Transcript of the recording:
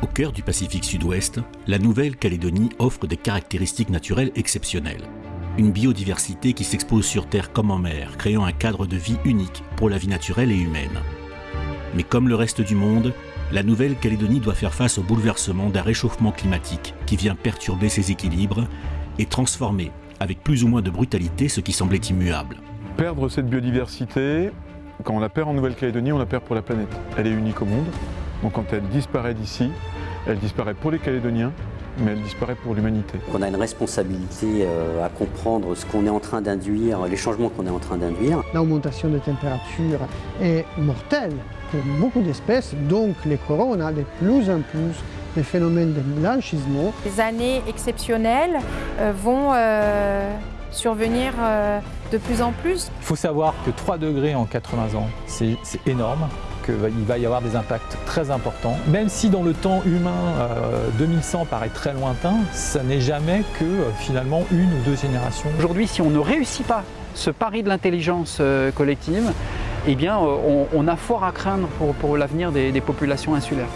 Au cœur du Pacifique Sud-Ouest, la Nouvelle-Calédonie offre des caractéristiques naturelles exceptionnelles. Une biodiversité qui s'expose sur Terre comme en mer, créant un cadre de vie unique pour la vie naturelle et humaine. Mais comme le reste du monde, la Nouvelle-Calédonie doit faire face au bouleversement d'un réchauffement climatique qui vient perturber ses équilibres et transformer, avec plus ou moins de brutalité, ce qui semblait immuable. Perdre cette biodiversité, quand on la perd en Nouvelle-Calédonie, on la perd pour la planète. Elle est unique au monde, donc quand elle disparaît d'ici, elle disparaît pour les Calédoniens, mais elle disparaît pour l'humanité. On a une responsabilité euh, à comprendre ce qu'on est en train d'induire, les changements qu'on est en train d'induire. L'augmentation des températures est mortelle pour beaucoup d'espèces, donc les coraux, on a de plus en plus des phénomènes de blanchissement. Les années exceptionnelles euh, vont euh, survenir euh, de plus en plus. Il faut savoir que 3 degrés en 80 ans, c'est énorme qu'il va y avoir des impacts très importants. Même si dans le temps humain, 2100 paraît très lointain, ça n'est jamais que finalement une ou deux générations. Aujourd'hui, si on ne réussit pas ce pari de l'intelligence collective, eh bien, on, a fort à craindre pour, l'avenir des populations insulaires.